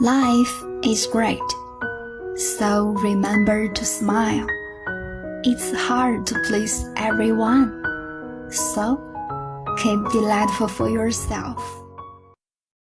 Life is great, so remember to smile. It's hard to please everyone, so keep delightful for yourself.